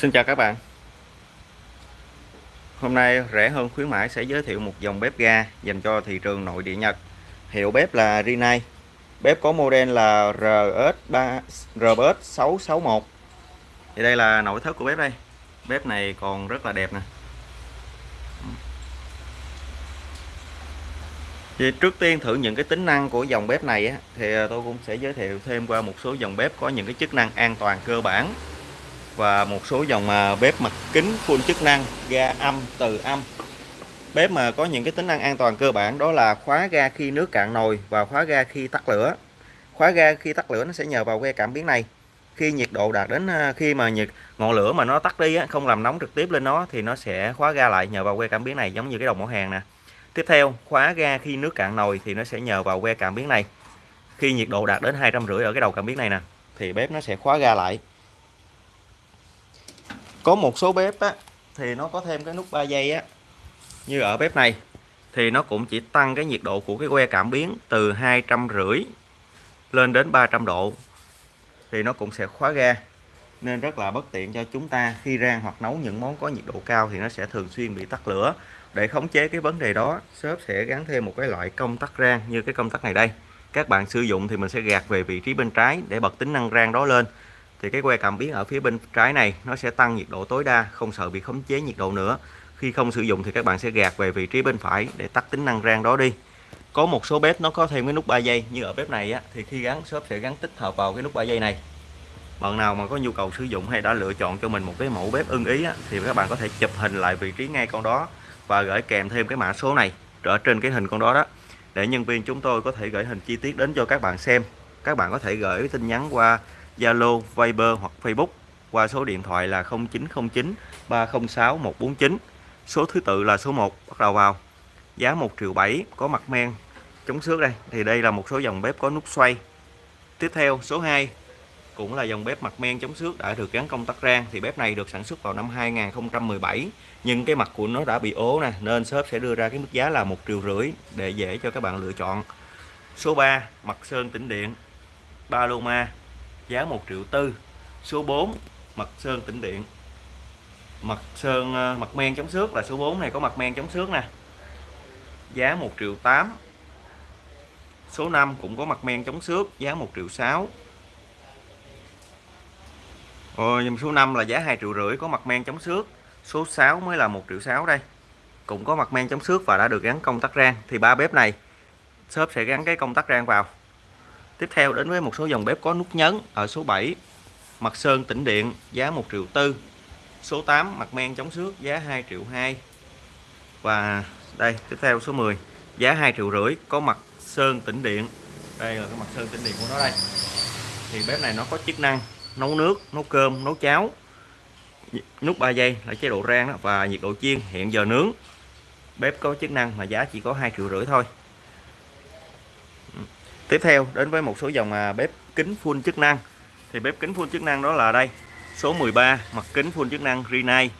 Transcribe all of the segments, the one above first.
Xin chào các bạn. Hôm nay rẻ hơn khuyến mãi sẽ giới thiệu một dòng bếp ga dành cho thị trường nội địa Nhật. Hiệu bếp là Rinnai. Bếp có model là RS3, RS661 Thì đây là nội thất của bếp đây. Bếp này còn rất là đẹp nè. Thì trước tiên thử những cái tính năng của dòng bếp này á, thì tôi cũng sẽ giới thiệu thêm qua một số dòng bếp có những cái chức năng an toàn cơ bản và một số dòng à, bếp mặt kính full chức năng, ga âm, từ âm. Bếp mà có những cái tính năng an toàn cơ bản đó là khóa ga khi nước cạn nồi và khóa ga khi tắt lửa. Khóa ga khi tắt lửa nó sẽ nhờ vào que cảm biến này. Khi nhiệt độ đạt đến à, khi mà nhiệt, ngọn lửa mà nó tắt đi không làm nóng trực tiếp lên nó thì nó sẽ khóa ga lại nhờ vào que cảm biến này, giống như cái đồng mẫu hàng nè. Tiếp theo, khóa ga khi nước cạn nồi thì nó sẽ nhờ vào que cảm biến này. Khi nhiệt độ đạt đến hai trăm rưỡi ở cái đầu cảm biến này nè, thì bếp nó sẽ khóa ga lại có một số bếp á, thì nó có thêm cái nút 3 giây á. Như ở bếp này thì nó cũng chỉ tăng cái nhiệt độ của cái que cảm biến từ hai trăm rưỡi lên đến 300 độ thì nó cũng sẽ khóa ga. Nên rất là bất tiện cho chúng ta khi rang hoặc nấu những món có nhiệt độ cao thì nó sẽ thường xuyên bị tắt lửa. Để khống chế cái vấn đề đó shop sẽ gắn thêm một cái loại công tắc rang như cái công tắc này đây. Các bạn sử dụng thì mình sẽ gạt về vị trí bên trái để bật tính năng rang đó lên thì cái que cảm biến ở phía bên trái này nó sẽ tăng nhiệt độ tối đa không sợ bị khống chế nhiệt độ nữa. Khi không sử dụng thì các bạn sẽ gạt về vị trí bên phải để tắt tính năng rang đó đi. Có một số bếp nó có thêm cái nút 3 giây như ở bếp này á, thì khi gắn shop sẽ gắn tích hợp vào cái nút 3 giây này. Bạn nào mà có nhu cầu sử dụng hay đã lựa chọn cho mình một cái mẫu bếp ưng ý á, thì các bạn có thể chụp hình lại vị trí ngay con đó và gửi kèm thêm cái mã số này ở trên cái hình con đó đó. Để nhân viên chúng tôi có thể gửi hình chi tiết đến cho các bạn xem. Các bạn có thể gửi tin nhắn qua Zalo, Viber hoặc Facebook qua số điện thoại là 0909 306 149 số thứ tự là số 1 bắt đầu vào. Giá 1 triệu 7 có mặt men. Chống xước đây thì đây là một số dòng bếp có nút xoay. Tiếp theo số 2 cũng là dòng bếp mặt men chống xước đã được gắn công tắc rang. Thì bếp này được sản xuất vào năm 2017 nhưng cái mặt của nó đã bị ố nè nên shop sẽ đưa ra cái mức giá là một triệu rưỡi để dễ cho các bạn lựa chọn. Số 3 mặt sơn tĩnh điện. Paloma giá 1 triệu tư. Số 4 mặt sơn tĩnh điện. Mặt sơn à, mặt men chống xước là số 4 này, có mặt men chống xước nè. Giá 1 triệu 8 số 5 cũng có mặt men chống xước, giá 1 triệu 6 Rồi nhưng số 5 là giá 2 triệu rưỡi, có mặt men chống xước. Số 6 mới là 1 triệu 6 đây. Cũng có mặt men chống xước và đã được gắn công tắc rang. Thì ba bếp này, shop sẽ gắn cái công tắc rang vào. Tiếp theo đến với một số dòng bếp có nút nhấn ở số 7 mặt sơn tĩnh điện giá 1 triệu tư. Số 8 mặt men chống xước giá 2 triệu 2 và đây tiếp theo số 10 giá 2 triệu rưỡi có mặt sơn tĩnh điện. Đây là cái mặt sơn tĩnh điện của nó đây. Thì bếp này nó có chức năng nấu nước nấu cơm nấu cháo. Nút 3 giây là chế độ rang đó, và nhiệt độ chiên hiện giờ nướng. Bếp có chức năng mà giá chỉ có 2 triệu rưỡi thôi tiếp theo đến với một số dòng à, bếp kính full chức năng. Thì bếp kính full chức năng đó là đây số 13 mặt kính full chức năng Rinnai.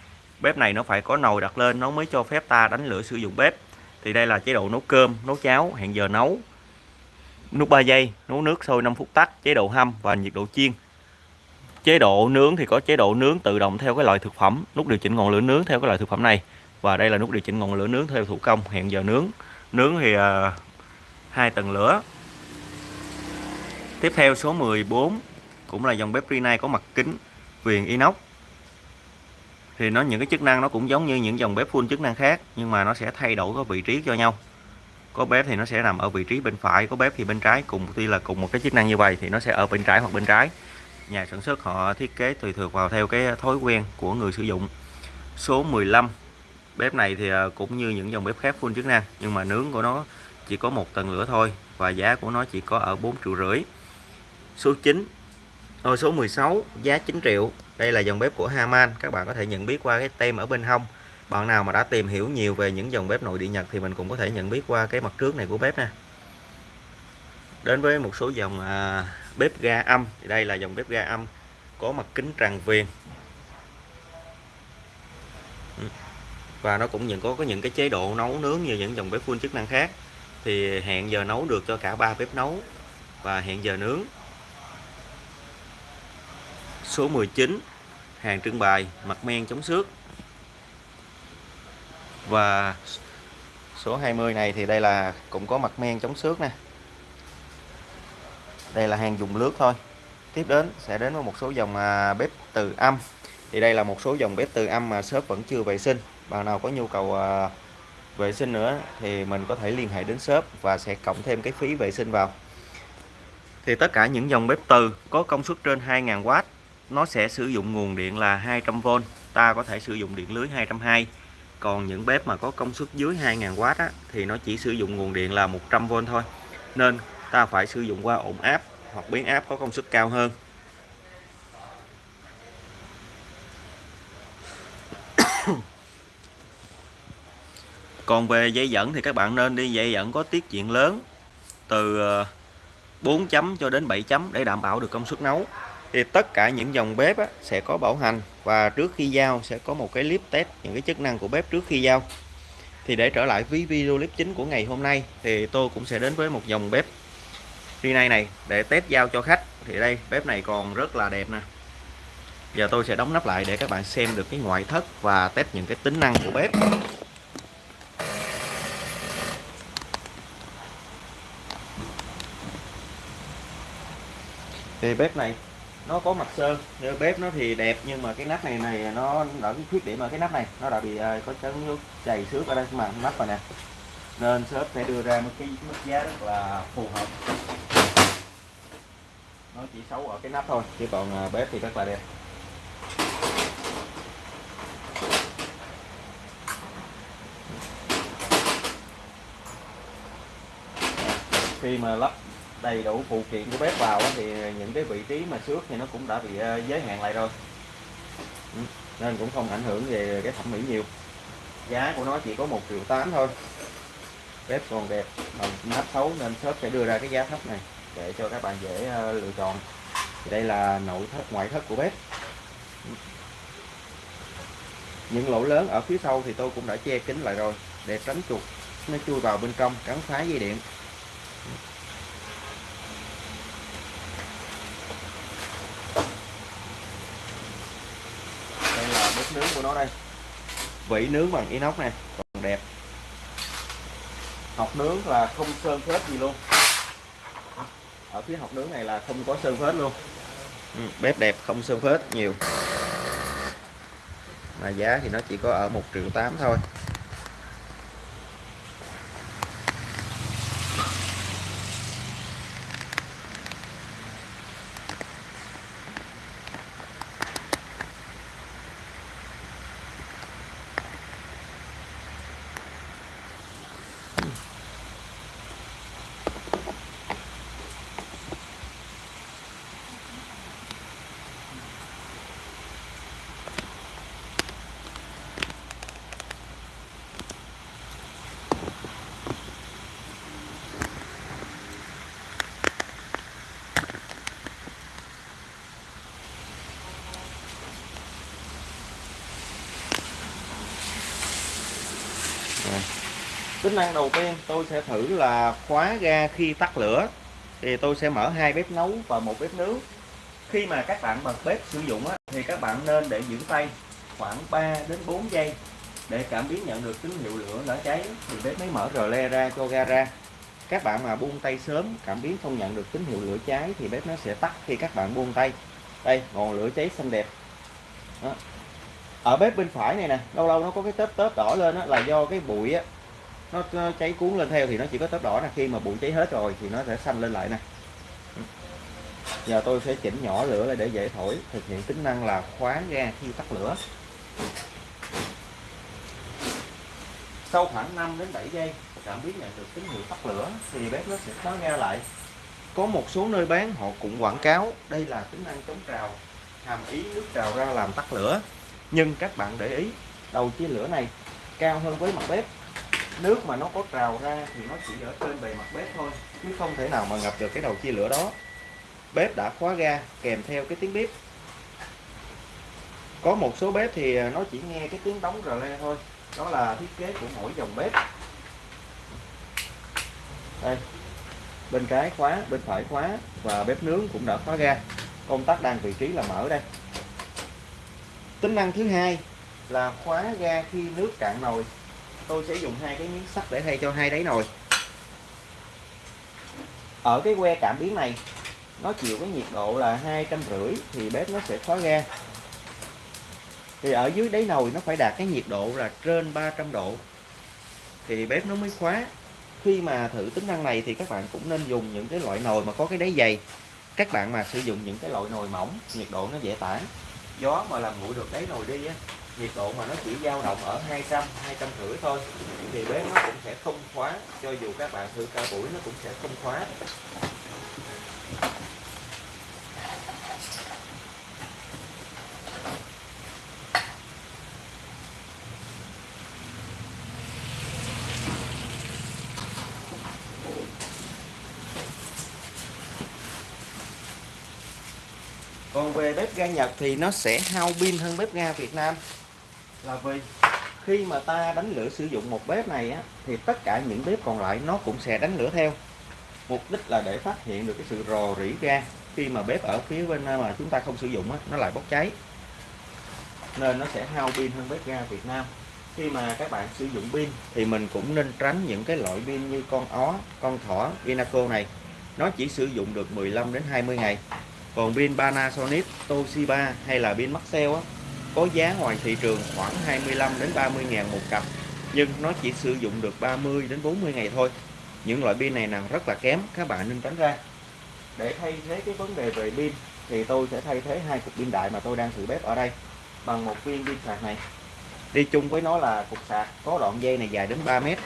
Bếp này nó phải có nồi đặt lên nó mới cho phép ta đánh lửa sử dụng bếp. Thì đây là chế độ nấu cơm nấu cháo hẹn giờ nấu. Nút 3 giây nấu nước sôi 5 phút tắt chế độ hâm và nhiệt độ chiên. Chế độ nướng thì có chế độ nướng tự động theo cái loại thực phẩm nút điều chỉnh ngọn lửa nướng theo cái loại thực phẩm này. Và đây là nút điều chỉnh ngọn lửa nướng theo thủ công hẹn giờ nướng. Nướng thì uh, hai tầng lửa. Tiếp theo số 14 cũng là dòng bếp Rinnai có mặt kính viền inox. Thì nó những cái chức năng nó cũng giống như những dòng bếp full chức năng khác nhưng mà nó sẽ thay đổi cái vị trí cho nhau. Có bếp thì nó sẽ nằm ở vị trí bên phải, có bếp thì bên trái cùng tuy là cùng một cái chức năng như vậy thì nó sẽ ở bên trái hoặc bên trái. Nhà sản xuất họ thiết kế tùy thuộc vào theo cái thói quen của người sử dụng. Số 15 bếp này thì à, cũng như những dòng bếp khác full chức năng nhưng mà nướng của nó chỉ có một tầng lửa thôi và giá của nó chỉ có ở 4 triệu rưỡi số 9 Rồi số 16 giá 9 triệu. Đây là dòng bếp của Haman. Các bạn có thể nhận biết qua cái tem ở bên hông. Bạn nào mà đã tìm hiểu nhiều về những dòng bếp nội địa Nhật thì mình cũng có thể nhận biết qua cái mặt trước này của bếp nè đến với một số dòng à, bếp ga âm. Thì đây là dòng bếp ga âm có mặt kính tràn viền. Ừ. Và nó cũng những có có những cái chế độ nấu nướng như những dòng bếp full chức năng khác. Thì hẹn giờ nấu được cho cả ba bếp nấu và hẹn giờ nướng số 19 hàng trưng bày mặt men chống xước. Và số 20 này thì đây là, cũng có mặt men chống xước nè. Đây là hàng dùng lướt thôi. Tiếp đến sẽ đến với một số dòng à, bếp từ âm. Thì đây là một số dòng bếp từ âm mà shop vẫn chưa vệ sinh. Bạn nào có nhu cầu à, vệ sinh nữa thì mình có thể liên hệ đến shop và sẽ cộng thêm cái phí vệ sinh vào. Thì tất cả những dòng bếp từ có công suất trên 2000W nó sẽ sử dụng nguồn điện là 200V ta có thể sử dụng điện lưới 220 còn những bếp mà có công suất dưới 2000W á, thì nó chỉ sử dụng nguồn điện là 100V thôi. Nên ta phải sử dụng qua ổn áp hoặc biến áp có công suất cao hơn. Còn về dây dẫn thì các bạn nên đi dây dẫn có tiết diện lớn từ ờ, 4 chấm cho đến 7 chấm để đảm bảo được công suất nấu thì tất cả những dòng bếp á, sẽ có bảo hành và trước khi giao sẽ có một cái clip test những cái chức năng của bếp trước khi giao. Thì để trở lại với video clip chính của ngày hôm nay thì tôi cũng sẽ đến với một dòng bếp Rinnai này để test giao cho khách. Thì đây bếp này còn rất là đẹp nè. Giờ tôi sẽ đóng nắp lại để các bạn xem được cái ngoại thất và test những cái tính năng của bếp. Thì bếp này nó có mặt sơn như bếp nó thì đẹp nhưng mà cái nắp này này nó đã cái khuyết điểm ở cái nắp này nó đã bị uh, có chấn nước chảy xước ở đây mà nắp rồi nè. Nên shop sẽ đưa ra một cái mức giá rất là phù hợp. Nó chỉ xấu ở cái nắp thôi chứ còn uh, bếp thì rất là đẹp. Khi mà lắp đầy đủ phụ kiện của bếp vào thì những cái vị trí mà xước thì nó cũng đã bị ờ, giới hạn lại rồi. Ừ, nên cũng không ảnh hưởng về cái thẩm mỹ nhiều. Giá của nó chỉ có một triệu tám thôi. Bếp còn đẹp mà nắp xấu nên shop sẽ đưa ra cái giá thấp này để cho các bạn dễ ờ, lựa chọn. Thì đây là nội thất, ngoại thất của bếp. Những lỗ lớn ở phía sau thì tôi cũng đã che kín lại rồi, để tránh chuột nó chui vào bên trong cắn phá dây điện. Nướng của nó đây. Vỉ nướng bằng inox này còn đẹp. Học nướng là không sơn phết gì luôn. Ở phía học nướng này là không có sơn phết luôn. Ừ, bếp đẹp không sơn phết nhiều. Mà giá thì nó chỉ có ở một triệu tám thôi. Tính năng đầu tiên tôi sẽ thử là khóa ga khi tắt lửa. Thì tôi sẽ mở hai bếp nấu và một bếp nướng. Khi mà các bạn bật bếp sử dụng á, thì các bạn nên để giữ tay khoảng 3 đến 4 giây để cảm biến nhận được tín hiệu lửa đã cháy. Thì bếp mới mở rờ le ra cho ga ra. Các bạn mà buông tay sớm cảm biến không nhận được tín hiệu lửa cháy thì bếp nó sẽ tắt khi các bạn buông tay. Đây ngọn lửa cháy xanh đẹp. Đó. ở bếp bên phải này nè lâu lâu nó có cái tớp tớp đỏ lên đó, là do cái bụi á, nó, nó cháy cuốn lên theo thì nó chỉ có tớp đỏ nè. Khi mà bụi cháy hết rồi thì nó sẽ xanh lên lại nè. Giờ tôi sẽ chỉnh nhỏ lửa lại để dễ thổi. Thực hiện tính năng là khóa ga khi tắt lửa. Sau khoảng 5 đến 7 giây cảm biến nhận được tín hiệu tắt lửa thì bếp nó sẽ khóa ga lại. Có một số nơi bán họ cũng quảng cáo đây là tính năng chống trào hàm ý nước trào ra làm tắt lửa. Nhưng các bạn để ý đầu chia lửa này cao hơn với mặt bếp nước mà nó có trào ra thì nó chỉ ở trên bề mặt bếp thôi, chứ không thể nào mà ngập được cái đầu chia lửa đó. Bếp đã khóa ga, kèm theo cái tiếng bếp. Có một số bếp thì à, nó chỉ nghe cái tiếng đóng rờ le thôi, đó là thiết kế của mỗi dòng bếp. Đây, bên trái khóa, bên phải khóa và bếp nướng cũng đã khóa ga. Công tắc đang vị trí là mở đây. Tính năng thứ hai là khóa ga khi nước cạn nồi tôi sẽ dùng hai cái miếng sắt để thay cho hai đáy nồi. Ở cái que cảm biến này, nó chịu cái nhiệt độ là hai trăm rưỡi thì bếp nó sẽ khóa ga thì ở dưới đáy nồi nó phải đạt cái nhiệt độ là trên 300 độ. Thì bếp nó mới khóa. Khi mà thử tính năng này thì các bạn cũng nên dùng những cái loại nồi mà có cái đáy dày. Các bạn mà sử dụng những cái loại nồi mỏng, nhiệt độ nó dễ tản. Gió mà làm nguội được đáy nồi đi á nhiệt độ mà nó chỉ dao động ở 200 200 rưỡi thôi, thì bếp nó cũng sẽ không khóa, cho dù các bạn thử cả buổi nó cũng sẽ không khóa. Còn về bếp ga Nhật thì nó sẽ hao pin hơn bếp ga Việt Nam là vì khi mà ta đánh lửa sử dụng một bếp này á, thì tất cả những bếp còn lại nó cũng sẽ đánh lửa theo. Mục đích là để phát hiện được cái sự rò rỉ ga khi mà bếp ở phía bên à, mà chúng ta không sử dụng á, nó lại bốc cháy. Nên nó sẽ hao pin hơn bếp ga Việt Nam. Khi mà các bạn sử dụng pin thì mình cũng nên tránh những cái loại pin như con ó con thỏ Vinaco này. Nó chỉ sử dụng được 15 đến 20 ngày. Còn pin Panasonic Toshiba hay là pin Maxell á, có giá ngoài thị trường khoảng 25 đến 30 ngàn một cặp, nhưng nó chỉ sử dụng được 30 đến 40 ngày thôi. Những loại pin này là rất là kém, các bạn nên tránh ra. Để thay thế cái vấn đề về pin, thì tôi sẽ thay thế hai cục pin đại mà tôi đang thử bếp ở đây bằng một viên pin sạc này. Đi chung với nó là cục sạc có đoạn dây này dài đến 3 mét.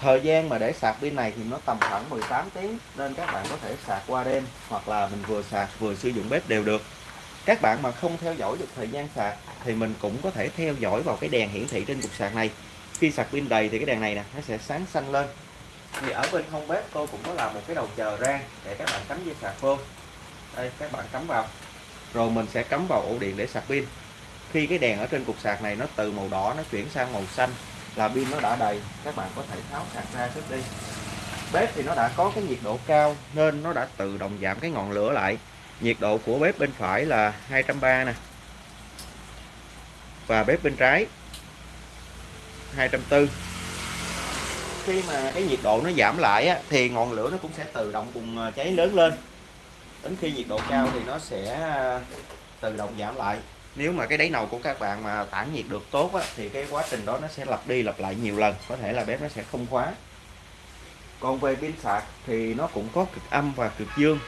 Thời gian mà để sạc pin này thì nó tầm khoảng 18 tiếng nên các bạn có thể sạc qua đêm hoặc là mình vừa sạc vừa sử dụng bếp đều được các bạn mà không theo dõi được thời gian sạc thì mình cũng có thể theo dõi vào cái đèn hiển thị trên cục sạc này. Khi sạc pin đầy thì cái đèn này nè, nó sẽ sáng xanh lên. Thì ở bên hông bếp tôi cũng có làm một cái đầu chờ rang để các bạn cắm dây sạc vô. Đây, các bạn cắm vào. Rồi mình sẽ cắm vào ổ điện để sạc pin. Khi cái đèn ở trên cục sạc này nó từ màu đỏ nó chuyển sang màu xanh là pin nó đã đầy, các bạn có thể tháo sạc ra trước đi. Bếp thì nó đã có cái nhiệt độ cao nên nó đã tự động giảm cái ngọn lửa lại nhiệt độ của bếp bên phải là 230 nè. Và bếp bên trái 240 khi mà cái nhiệt độ nó giảm lại á, thì ngọn lửa nó cũng sẽ tự động cùng ờ, cháy lớn lên. Đến khi nhiệt độ cao thì nó sẽ ờ, tự động giảm lại. Nếu mà cái đáy nồi của các bạn mà tản nhiệt được tốt á, thì cái quá trình đó nó sẽ lặp đi lặp lại nhiều lần. Có thể là bếp nó sẽ không khóa. Còn về pin sạc thì nó cũng có cực âm và cực dương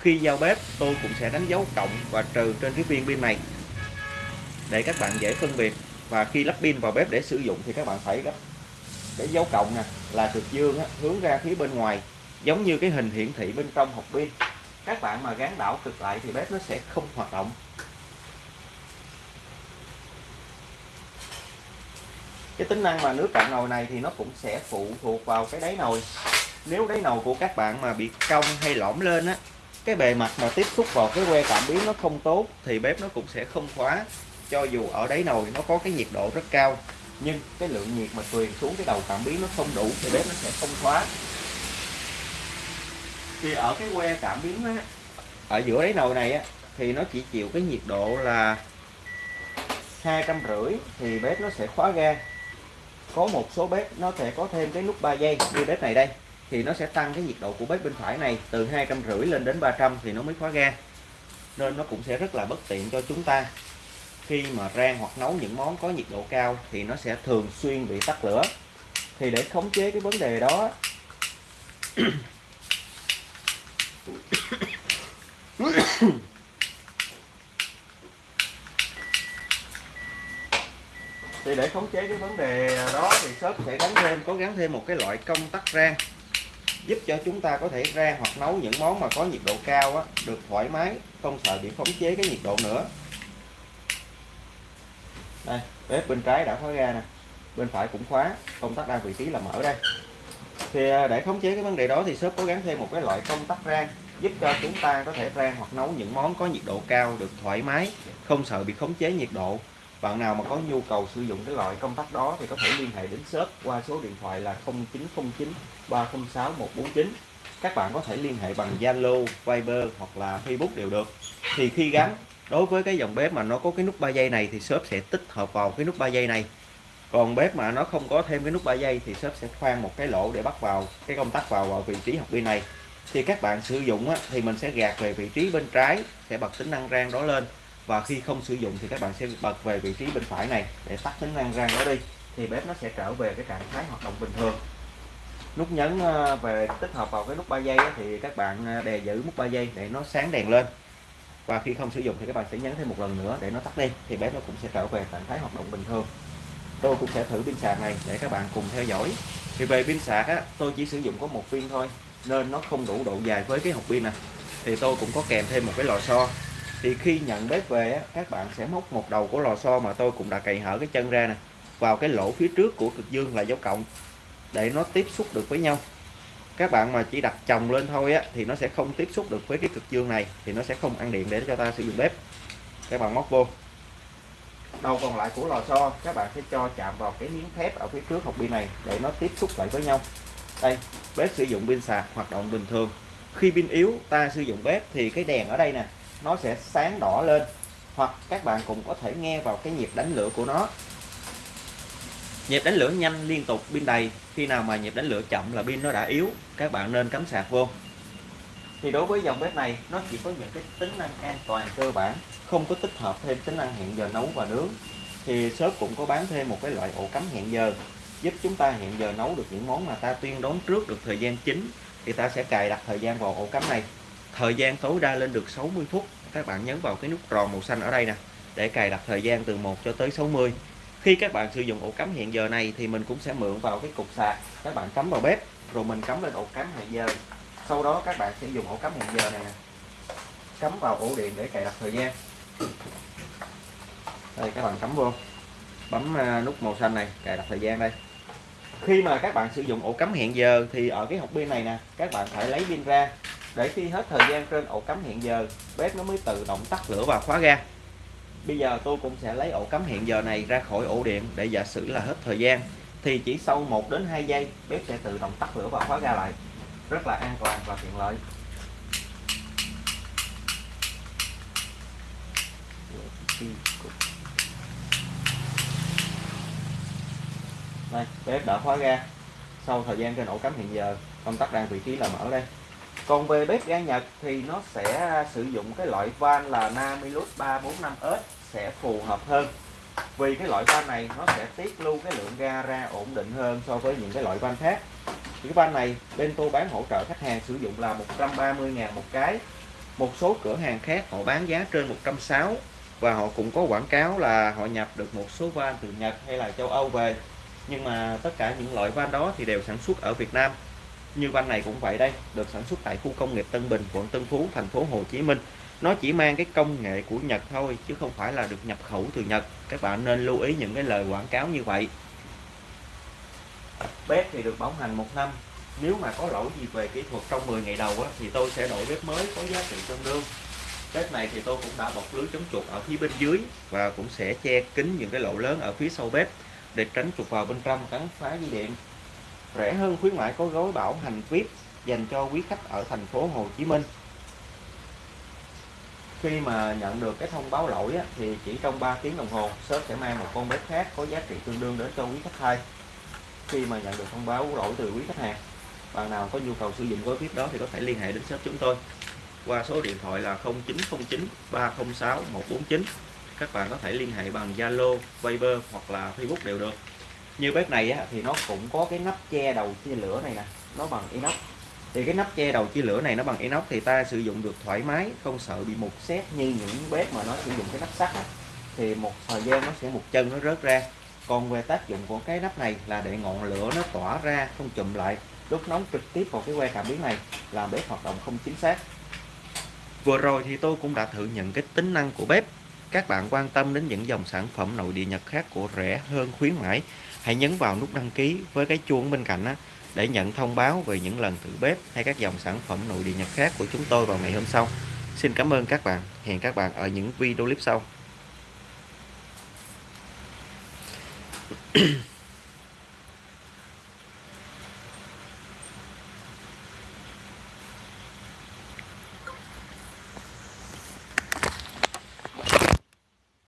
khi giao bếp tôi cũng sẽ đánh dấu cộng và trừ trên cái viên pin này. Để các bạn dễ phân biệt và khi lắp pin vào bếp để sử dụng thì các bạn phải gấp cái dấu cộng nè là cực dương á, hướng ra phía bên ngoài giống như cái hình hiển thị bên trong hộp pin. Các bạn mà gắn đảo cực lại thì bếp nó sẽ không hoạt động. Cái tính năng mà nước cạn nồi này thì nó cũng sẽ phụ thuộc vào cái đáy nồi. Nếu đáy nồi của các bạn mà bị cong hay lõm lên á cái bề mặt mà tiếp xúc vào cái que cảm biến nó không tốt thì bếp nó cũng sẽ không khóa. Cho dù ở đáy nồi nó có cái nhiệt độ rất cao nhưng cái lượng nhiệt mà truyền xuống cái đầu cảm biến nó không đủ thì bếp nó sẽ không khóa. Thì ở cái que cảm biến á, ở giữa đáy nồi này á, thì nó chỉ chịu cái nhiệt độ là hai trăm rưỡi thì bếp nó sẽ khóa ga có một số bếp nó sẽ có thêm cái nút 3 giây như bếp này đây thì nó sẽ tăng cái nhiệt độ của bếp bên phải này từ hai trăm rưỡi lên đến 300 thì nó mới khóa ga. Nên nó cũng sẽ rất là bất tiện cho chúng ta. Khi mà rang hoặc nấu những món có nhiệt độ cao thì nó sẽ thường xuyên bị tắt lửa. Thì để khống chế cái vấn đề đó, thì để khống chế cái vấn đề đó thì shop sẽ gắn thêm có gắn thêm một cái loại công tắc rang giúp cho chúng ta có thể rang hoặc nấu những món mà có nhiệt độ cao á, được thoải mái không sợ bị khống chế cái nhiệt độ nữa. Đây bếp bên trái đã khóa ra nè bên phải cũng khóa công tắc đang vị trí là mở đây. Thì à, để khống chế cái vấn đề đó thì shop có gắn thêm một cái loại công tắc rang giúp cho chúng ta có thể rang hoặc nấu những món có nhiệt độ cao được thoải mái không sợ bị khống chế nhiệt độ bạn nào mà có nhu cầu sử dụng cái loại công tắc đó thì có thể liên hệ đến shop qua số điện thoại là 0909 306 149 các bạn có thể liên hệ bằng Zalo, Viber hoặc là Facebook đều được. Thì khi gắn đối với cái dòng bếp mà nó có cái nút 3 giây này thì shop sẽ tích hợp vào cái nút 3 giây này. Còn bếp mà nó không có thêm cái nút 3 giây thì shop sẽ khoan một cái lỗ để bắt vào cái công tắc vào, vào vị trí học pin này. Thì các bạn sử dụng á, thì mình sẽ gạt về vị trí bên trái sẽ bật tính năng rang đó lên và khi không sử dụng thì các bạn sẽ bật về vị trí bên phải này để tắt tính năng rang đó đi. Thì bếp nó sẽ trở về cái trạng thái hoạt động bình thường. Nút nhấn ờ, về tích hợp vào cái nút 3 giây thì các bạn ờ, đè giữ nút 3 giây để nó sáng đèn lên. Và khi không sử dụng thì các bạn sẽ nhấn thêm một lần nữa để nó tắt đi, thì bếp nó cũng sẽ trở về trạng thái hoạt động bình thường. Tôi cũng sẽ thử pin sạc này để các bạn cùng theo dõi. Thì về pin sạc á, tôi chỉ sử dụng có một viên thôi, nên nó không đủ độ dài với cái hộp pin này thì tôi cũng có kèm thêm một cái lò xo thì khi nhận bếp về á, các bạn sẽ móc một đầu của lò xo mà tôi cũng đã cày hở cái chân ra nè. Vào cái lỗ phía trước của cực dương là dấu cộng để nó tiếp xúc được với nhau. Các bạn mà chỉ đặt chồng lên thôi á thì nó sẽ không tiếp xúc được với cái cực dương này thì nó sẽ không ăn điện để cho ta sử dụng bếp. Các bạn móc vô. Đầu còn lại của lò xo các bạn sẽ cho chạm vào cái miếng thép ở phía trước hộp pin này để nó tiếp xúc lại với nhau. Đây bếp sử dụng pin sạc hoạt động bình thường. Khi pin yếu ta sử dụng bếp thì cái đèn ở đây nè nó sẽ sáng đỏ lên. Hoặc các bạn cũng có thể nghe vào cái nhịp đánh lửa của nó. Nhịp đánh lửa nhanh liên tục pin đầy. Khi nào mà nhịp đánh lửa chậm là pin nó đã yếu. Các bạn nên cắm sạc vô. Thì đối với dòng bếp này, nó chỉ có những cái tính năng an toàn cơ bản. Không có tích hợp thêm tính năng hẹn giờ nấu và nướng. Thì shop cũng có bán thêm một cái loại ổ cắm hẹn giờ, giúp chúng ta hẹn giờ nấu được những món mà ta tuyên đoán trước được thời gian chính. Thì ta sẽ cài đặt thời gian vào ổ cắm này thời gian tối đa lên được 60 phút. Các bạn nhấn vào cái nút tròn màu xanh ở đây nè, để cài đặt thời gian từ 1 cho tới 60 khi các bạn sử dụng ổ cắm hẹn giờ này thì mình cũng sẽ mượn vào cái cục sạc. Các bạn cắm vào bếp, rồi mình cắm lên ổ cắm hẹn giờ. Sau đó các bạn sẽ dùng ổ cắm hẹn giờ này nè. Cắm vào ổ điện để cài đặt thời gian. Đây, các bạn cắm vô. Bấm à, nút màu xanh này, cài đặt thời gian đây. Khi mà các bạn sử dụng ổ cắm hẹn giờ thì ở cái hộp pin này nè, các bạn phải lấy pin ra để khi hết thời gian trên ổ cắm hẹn giờ, bếp nó mới tự động tắt lửa và khóa ga. Bây giờ tôi cũng sẽ lấy ổ cắm hẹn giờ này ra khỏi ổ điện để giả sử là hết thời gian. Thì chỉ sau 1 đến 2 giây, bếp sẽ tự động tắt lửa và khóa ga lại. Rất là an toàn và tiện lợi. Đây, bếp đã khóa ga. Sau thời gian trên ổ cắm hiện giờ, công tắc đang vị trí là mở đây còn về bếp ga Nhật thì nó sẽ sử dụng cái loại van là Namilus 345S sẽ phù hợp hơn. Vì cái loại van này nó sẽ tiết lưu cái lượng ga ra ổn định hơn so với những cái loại van khác. Cái van này bên tôi bán hỗ trợ khách hàng sử dụng là 130 ngàn một cái. Một số cửa hàng khác họ bán giá trên 160 và họ cũng có quảng cáo là họ nhập được một số van từ Nhật hay là châu Âu về. Nhưng mà tất cả những loại van đó thì đều sản xuất ở Việt Nam như van này cũng vậy đây được sản xuất tại khu công nghiệp Tân Bình quận Tân Phú thành phố Hồ Chí Minh. Nó chỉ mang cái công nghệ của Nhật thôi chứ không phải là được nhập khẩu từ Nhật. Các bạn nên lưu ý những cái lời quảng cáo như vậy. Bếp thì được bảo hành một năm. Nếu mà có lỗi gì về kỹ thuật trong 10 ngày đầu á, thì tôi sẽ đổi bếp mới có giá trị tương đương. Bếp này thì tôi cũng đã bọc lưới chống chuột ở phía bên dưới và cũng sẽ che kín những cái lỗ lớn ở phía sau bếp để tránh chuột vào bên trong cắn phá dây điện rẻ hơn khuyến mãi có gói bảo hành VIP dành cho quý khách ở thành phố Hồ Chí Minh. Khi mà nhận được cái thông báo lỗi á, thì chỉ trong 3 tiếng đồng hồ shop sẽ mang một con bếp khác có giá trị tương đương đến cho quý khách thay khi mà nhận được thông báo lỗi từ quý khách hàng bạn nào có nhu cầu sử dụng gói VIP đó thì có thể liên hệ đến shop chúng tôi. Qua số điện thoại là 0909 306 149 các bạn có thể liên hệ bằng Zalo, Viber hoặc là Facebook đều được như bếp này á, thì nó cũng có cái nắp che đầu chia lửa này nè nó bằng inox. Thì cái nắp che đầu chia lửa này nó bằng inox thì ta sử dụng được thoải mái không sợ bị mục xét như những bếp mà nó sử dụng cái nắp sắt á, thì một thời gian nó sẽ một chân nó rớt ra. Còn về tác dụng của cái nắp này là để ngọn lửa nó tỏa ra không chụm lại đốt nóng trực tiếp vào cái que cảm biến này làm bếp hoạt động không chính xác. Vừa rồi thì tôi cũng đã thử nhận cái tính năng của bếp. Các bạn quan tâm đến những dòng sản phẩm nội địa Nhật khác của rẻ hơn khuyến mãi hãy nhấn vào nút đăng ký với cái chuông bên cạnh á, để nhận thông báo về những lần thử bếp hay các dòng sản phẩm nội địa Nhật khác của chúng tôi vào ngày hôm sau. Xin cảm ơn các bạn. Hẹn các bạn ở những video clip sau.